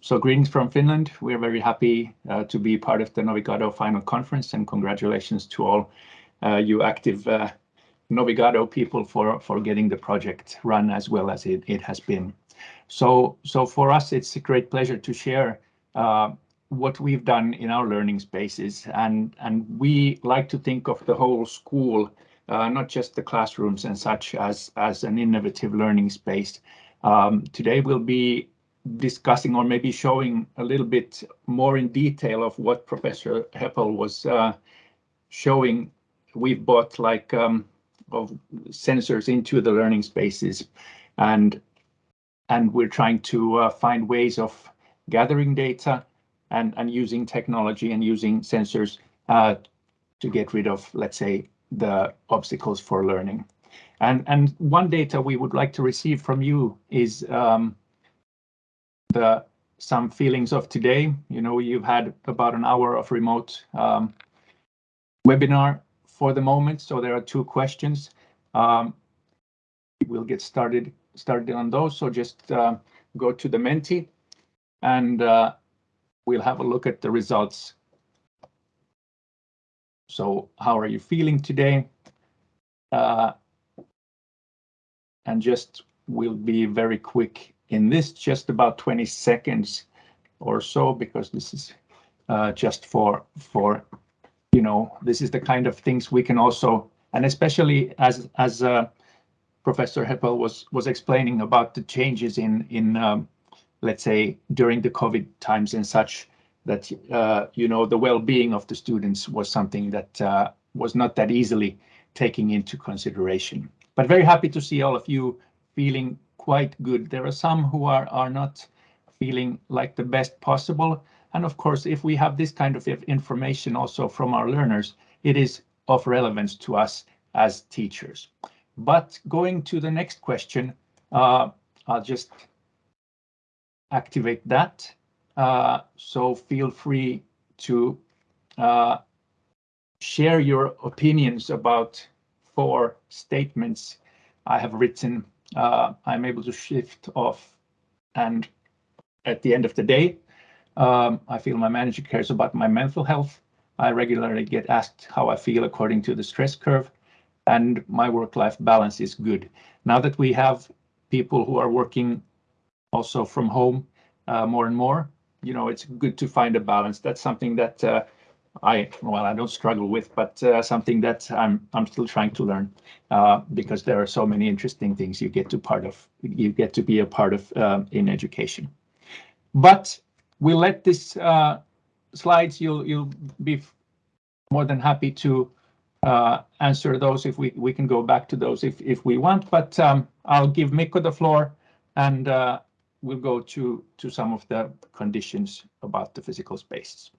so greetings from Finland. We are very happy uh, to be part of the Novigado final conference and congratulations to all uh, you active uh, Novigado people for, for getting the project run as well as it, it has been. So, so for us, it's a great pleasure to share uh, what we've done in our learning spaces. And, and we like to think of the whole school, uh, not just the classrooms and such as, as an innovative learning space. Um, today we'll be discussing or maybe showing a little bit more in detail of what Professor Heppell was uh, showing. We've bought like um, of sensors into the learning spaces and and we're trying to uh, find ways of gathering data and, and using technology and using sensors uh, to get rid of, let's say, the obstacles for learning. And, and one data we would like to receive from you is um, the some feelings of today. You know, you've had about an hour of remote um, webinar for the moment, so there are two questions. Um, we'll get started started on those, so just uh, go to the Menti and uh, we'll have a look at the results. So how are you feeling today? Uh, and just we'll be very quick in this, just about 20 seconds or so, because this is uh, just for, for, you know, this is the kind of things we can also, and especially as, as uh, Professor Heppell was, was explaining about the changes in, in um, let's say, during the COVID times and such, that, uh, you know, the well-being of the students was something that uh, was not that easily taking into consideration. But very happy to see all of you feeling quite good. There are some who are, are not feeling like the best possible. And of course, if we have this kind of information also from our learners, it is of relevance to us as teachers. But going to the next question, uh, I'll just activate that. Uh, so feel free to uh, share your opinions about four statements I have written. Uh, I'm able to shift off and at the end of the day, um, I feel my manager cares about my mental health. I regularly get asked how I feel according to the stress curve and my work-life balance is good. Now that we have people who are working also from home uh, more and more, you know, it's good to find a balance. That's something that uh, I, well, I don't struggle with, but uh, something that I'm I'm still trying to learn uh, because there are so many interesting things you get to part of, you get to be a part of uh, in education. But we'll let this uh, slides, you'll you'll be more than happy to uh, answer those if we, we can go back to those if, if we want, but um, I'll give Mikko the floor and uh, we'll go to, to some of the conditions about the physical spaces.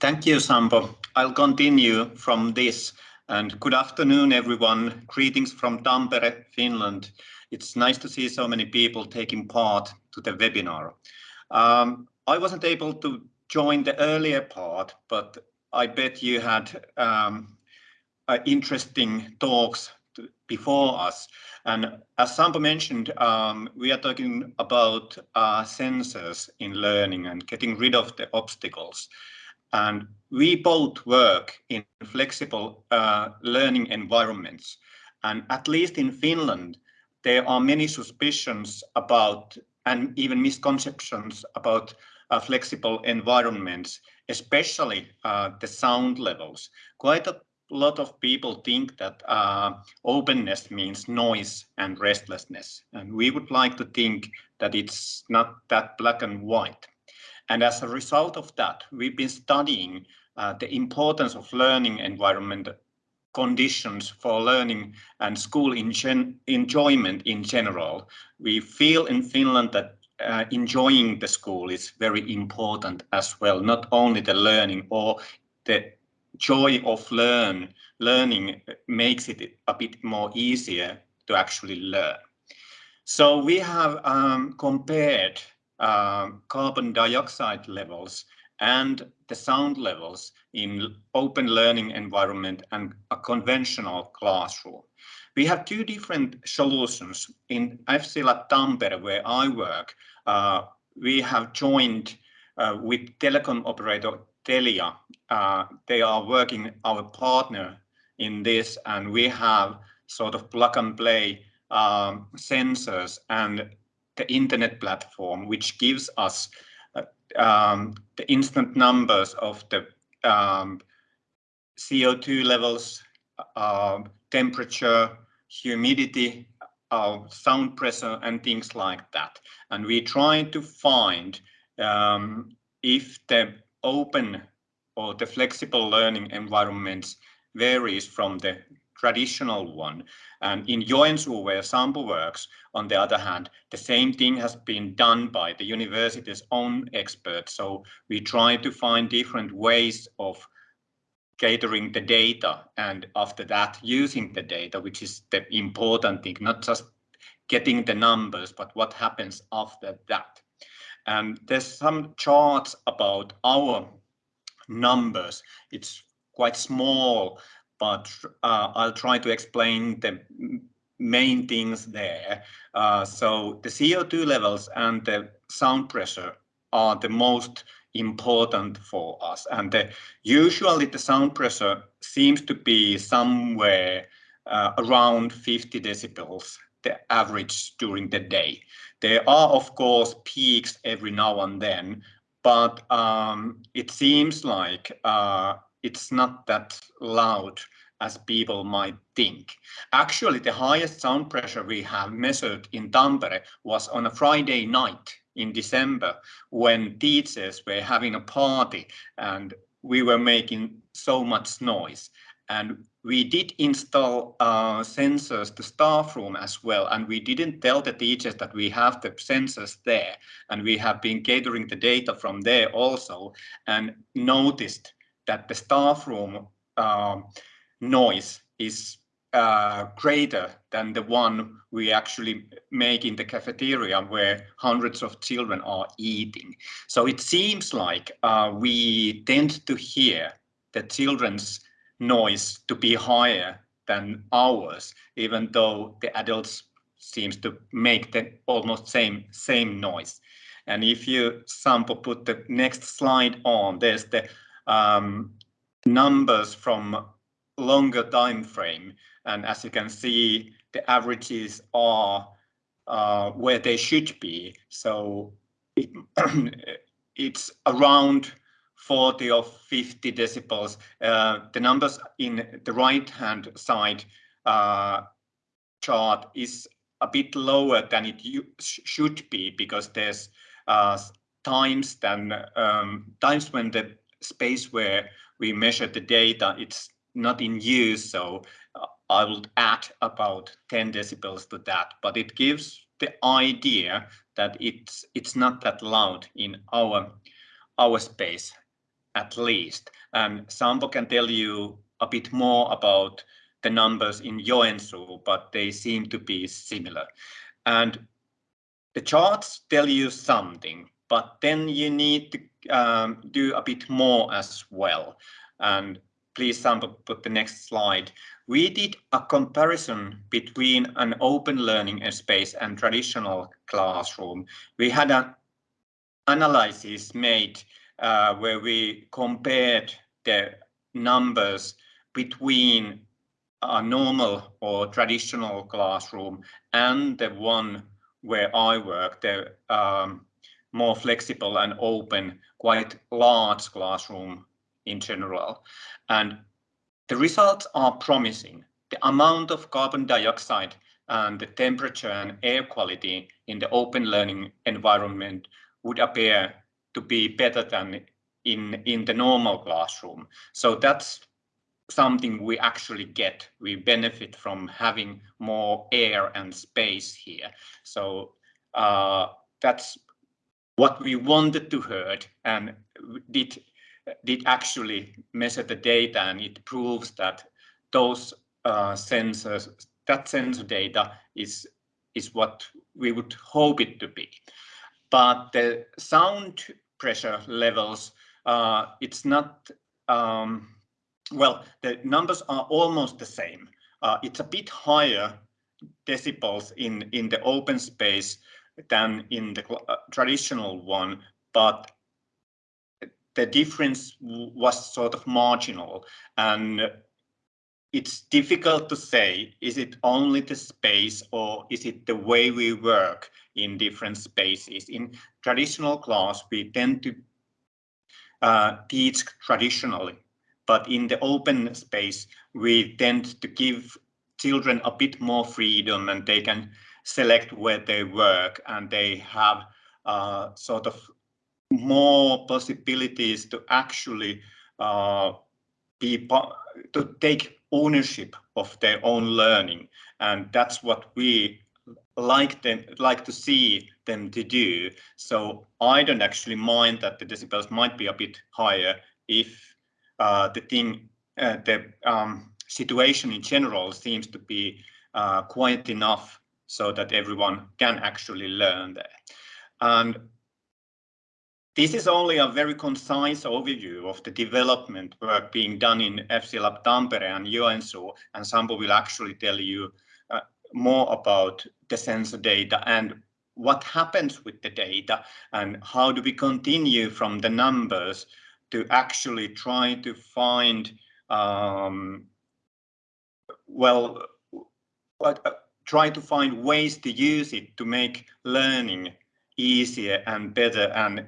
Thank you, Sampo. I'll continue from this. And good afternoon, everyone. Greetings from Tampere, Finland. It's nice to see so many people taking part to the webinar. Um, I wasn't able to join the earlier part, but I bet you had um, uh, interesting talks before us. And as Sampo mentioned, um, we are talking about uh, sensors in learning and getting rid of the obstacles. And we both work in flexible uh, learning environments. And at least in Finland, there are many suspicions about and even misconceptions about uh, flexible environments especially uh, the sound levels. Quite a lot of people think that uh, openness means noise and restlessness. And we would like to think that it's not that black and white. And as a result of that, we've been studying uh, the importance of learning environment conditions for learning and school enjoyment in general. We feel in Finland that uh, enjoying the school is very important as well, not only the learning or the joy of learn learning makes it a bit more easier to actually learn. So we have um, compared uh, carbon dioxide levels and the sound levels in open learning environment and a conventional classroom. We have two different solutions. In FC FCLab Tampere, where I work, uh, we have joined uh, with telecom operator Telia. Uh, they are working our partner in this, and we have sort of plug and play um, sensors and the internet platform, which gives us uh, um, the instant numbers of the um, CO2 levels, uh, temperature, humidity, uh, sound pressure, and things like that. And we try to find um, if the open or the flexible learning environments varies from the traditional one. And in Joensuu, where Sampo works, on the other hand, the same thing has been done by the university's own experts. So we try to find different ways of catering the data and after that using the data, which is the important thing, not just getting the numbers, but what happens after that. And there's some charts about our numbers. It's quite small, but uh, I'll try to explain the main things there. Uh, so the CO2 levels and the sound pressure are the most important for us. And the, usually the sound pressure seems to be somewhere uh, around 50 decibels, the average during the day. There are, of course, peaks every now and then, but um, it seems like uh, it's not that loud as people might think. Actually, the highest sound pressure we have measured in Tampere was on a Friday night in December when teachers were having a party and we were making so much noise. And we did install uh, sensors to staff room as well. And we didn't tell the teachers that we have the sensors there. And we have been gathering the data from there also and noticed that the staff room uh, noise is uh, greater than the one we actually make in the cafeteria where hundreds of children are eating. So it seems like uh, we tend to hear the children's noise to be higher than ours, even though the adults seems to make the almost same same noise. And if you Sampo put the next slide on, there's the um, numbers from longer time frame. And as you can see, the averages are uh, where they should be. So it, it's around 40 or 50 decibels. Uh, the numbers in the right hand side uh, chart is a bit lower than it should be because there's uh, times than um, times when the space where we measure the data it's not in use so uh, I would add about 10 decibels to that but it gives the idea that it's it's not that loud in our our space at least. And Sampo can tell you a bit more about the numbers in Joensuu, but they seem to be similar. And the charts tell you something, but then you need to um, do a bit more as well. And please, Sampo, put the next slide. We did a comparison between an open learning space and traditional classroom. We had an analysis made uh, where we compared the numbers between a normal or traditional classroom and the one where I work, the um, more flexible and open, quite large classroom in general. And the results are promising. The amount of carbon dioxide and the temperature and air quality in the open learning environment would appear to be better than in in the normal classroom. So that's something we actually get. We benefit from having more air and space here. So uh, that's what we wanted to heard and did did actually measure the data and it proves that those uh, sensors, that sensor data is is what we would hope it to be but the sound pressure levels, uh, it's not um, well, the numbers are almost the same. Uh, it's a bit higher decibels in, in the open space than in the uh, traditional one, but the difference was sort of marginal and it's difficult to say, is it only the space or is it the way we work in different spaces? In traditional class, we tend to uh, teach traditionally, but in the open space, we tend to give children a bit more freedom and they can select where they work and they have uh, sort of more possibilities to actually uh, be to take ownership of their own learning. And that's what we like them like to see them to do. So i don't actually mind that the decibels might be a bit higher if uh, the thing uh, the um, situation in general seems to be uh, quite enough so that everyone can actually learn there. And this is only a very concise overview of the development work being done in FC Lab Tampere and Joensuu, and Sampo will actually tell you uh, more about the sensor data and what happens with the data and how do we continue from the numbers to actually try to find um, well uh, try to find ways to use it to make learning easier and better and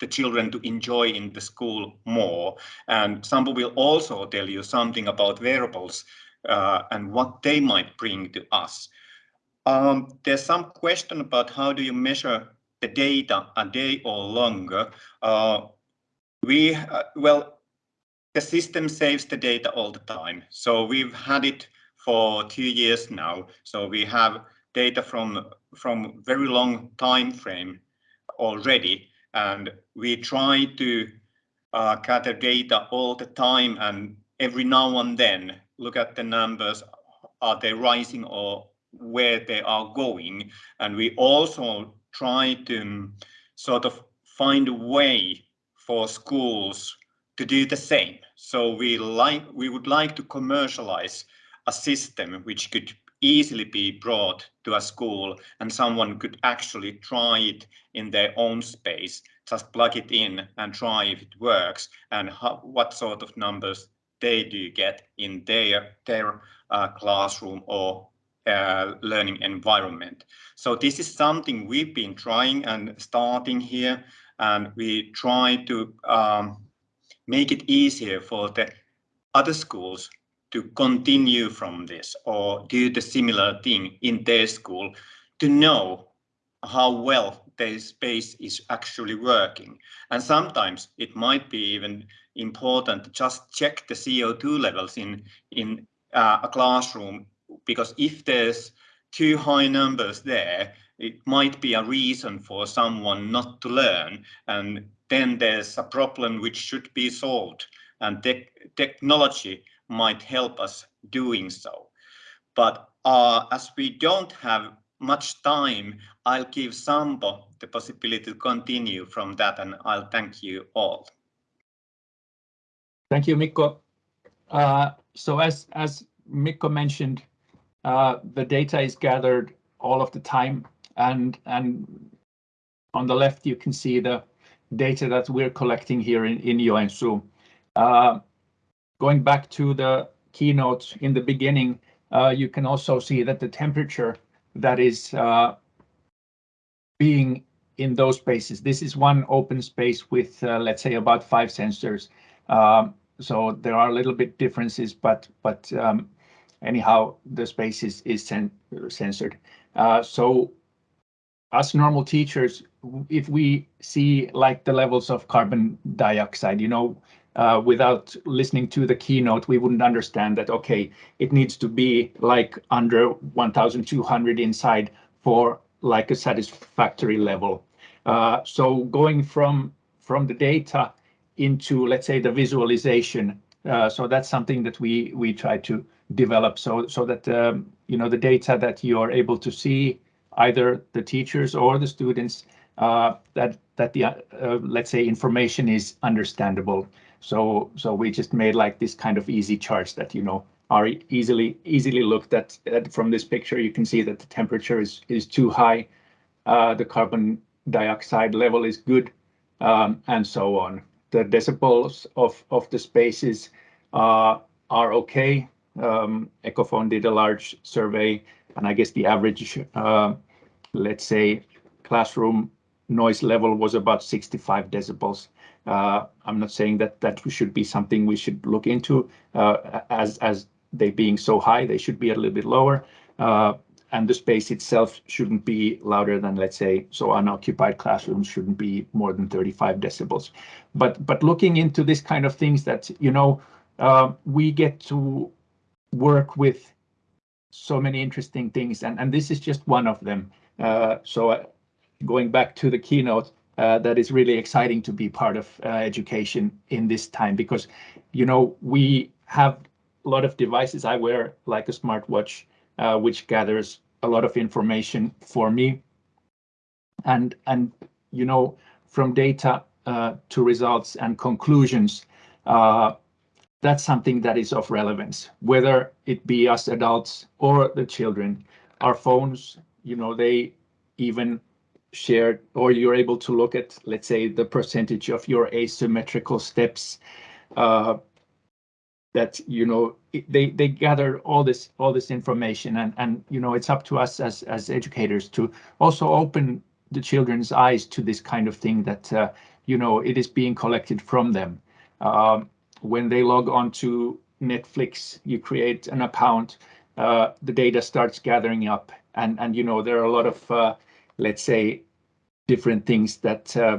the children to enjoy in the school more. And Sampo will also tell you something about wearables uh, and what they might bring to us. Um, there's some question about how do you measure the data a day or longer. Uh, we, uh, well, the system saves the data all the time. So we've had it for two years now. So we have data from from very long time frame already. And we try to uh, gather data all the time and every now and then look at the numbers. Are they rising or where they are going? And we also try to um, sort of find a way for schools to do the same. So we like we would like to commercialize a system which could easily be brought to a school and someone could actually try it in their own space, just plug it in and try if it works and how, what sort of numbers they do get in their, their uh, classroom or uh, learning environment. So this is something we've been trying and starting here and we try to um, make it easier for the other schools to continue from this or do the similar thing in their school to know how well their space is actually working. And sometimes it might be even important to just check the CO2 levels in, in uh, a classroom, because if there's too high numbers there, it might be a reason for someone not to learn. And then there's a problem which should be solved. And te technology might help us doing so. But uh, as we don't have much time, I'll give Sampo the possibility to continue from that and I'll thank you all. Thank you, Mikko. Uh, so as, as Mikko mentioned, uh, the data is gathered all of the time and, and on the left you can see the data that we're collecting here in, in Joensuu. Uh, Going back to the keynote in the beginning, uh, you can also see that the temperature that is uh, being in those spaces. This is one open space with, uh, let's say, about five sensors. Um, so there are a little bit differences, but but um, anyhow, the space is is sen censored. Uh, so as normal teachers, if we see like the levels of carbon dioxide, you know, uh, without listening to the keynote, we wouldn't understand that, okay, it needs to be like under 1,200 inside for like a satisfactory level. Uh, so going from from the data into, let's say, the visualization. Uh, so that's something that we we try to develop so so that um, you know the data that you are able to see either the teachers or the students uh, that that the uh, let's say information is understandable So so we just made like this kind of easy charts that you know are easily easily looked at, at from this picture. You can see that the temperature is is too high, uh, the carbon dioxide level is good, um, and so on. The decibels of of the spaces uh, are okay. Um, Ecophon did a large survey, and I guess the average, uh, let's say, classroom noise level was about 65 decibels. Uh, I'm not saying that that should be something we should look into uh, as they being so high, they should be a little bit lower. Uh, and the space itself shouldn't be louder than, let's say, so unoccupied classrooms shouldn't be more than 35 decibels. But but looking into this kind of things that, you know, we get to work with so many interesting things, and, and this is just one of them. So going back to the keynote, that is really exciting to be part of uh, education in this time because, you know, we have a lot of devices. I wear like a smartwatch, uh, which gathers a lot of information for me. And, and you know, from data uh, to results and conclusions, uh, that's something that is of relevance, whether it be us adults or the children. Our phones, you know, they even shared or you're able to look at, let's say, the percentage of your asymmetrical steps uh, that you know they they gather all this all this information. And and you know it's up to us as as educators to also open the children's eyes to this kind of thing that uh, you know it is being collected from them. Um, when they log on to Netflix you create an account uh, the data starts gathering up. And and you know there are a lot of uh, let's say different things that uh,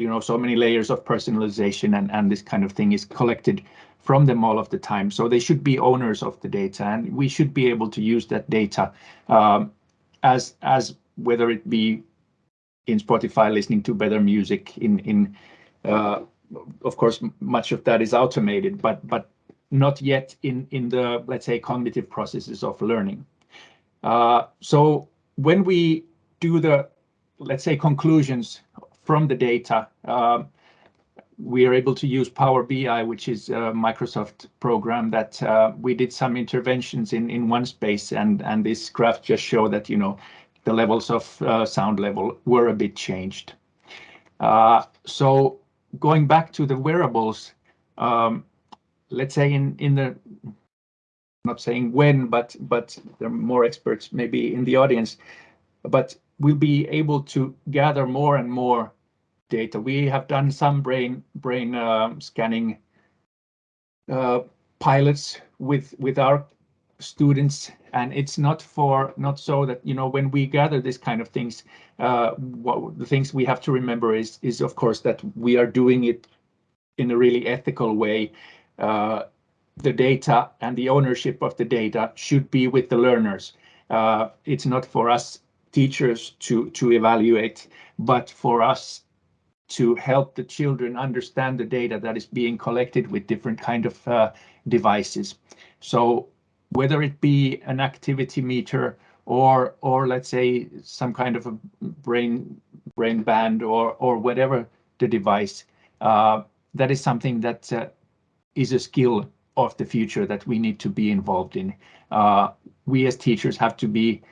you know, so many layers of personalization and, and this kind of thing is collected from them all of the time. So they should be owners of the data and we should be able to use that data um, as, as whether it be in Spotify listening to better music in, in uh, of course, much of that is automated, but, but not yet in, in the, let's say, cognitive processes of learning. Uh, so when we do the, let's say, conclusions from the data, um, we are able to use Power BI, which is a Microsoft program that uh, we did some interventions in in one space, and and this graph just show that you know the levels of uh, sound level were a bit changed. Uh, so going back to the wearables, um, let's say in in the not saying when, but but there are more experts maybe in the audience, but we'll be able to gather more and more data. We have done some brain brain uh, scanning uh, pilots with with our students, and it's not for not so that you know when we gather this kind of things, uh, what the things we have to remember is is of course that we are doing it in a really ethical way. The data and the ownership of the data should be with the learners. Uh, it's not for us teachers to to evaluate, but for us to help the children understand the data that is being collected with different kind of uh, devices. So whether it be an activity meter or or let's say some kind of a brain brain band or or whatever the device, uh, that is something that uh, is a skill of the future that we need to be involved in. Uh, we as teachers have to be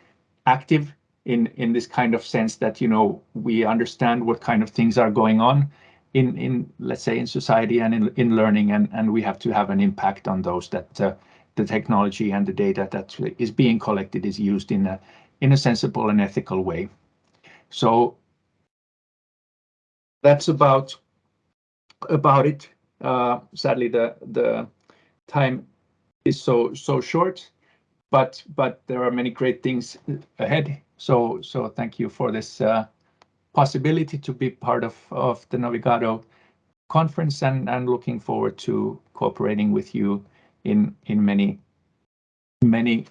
active in in this kind of sense that you know we understand what kind of things are going on in in let's say in society and in in learning and and we have to have an impact on those that uh, the technology and the data that is being collected is used in a in a sensible and ethical way so that's about about it uh, sadly the the time is so so short but but there are many great things ahead so, so thank you for this uh, possibility to be part of, of the Novigado conference and, and looking forward to cooperating with you in, in many, many,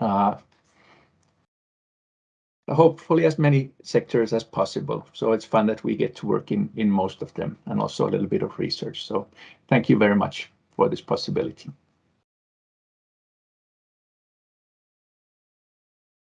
uh, hopefully as many sectors as possible. So it's fun that we get to work in, in most of them and also a little bit of research. So thank you very much for this possibility.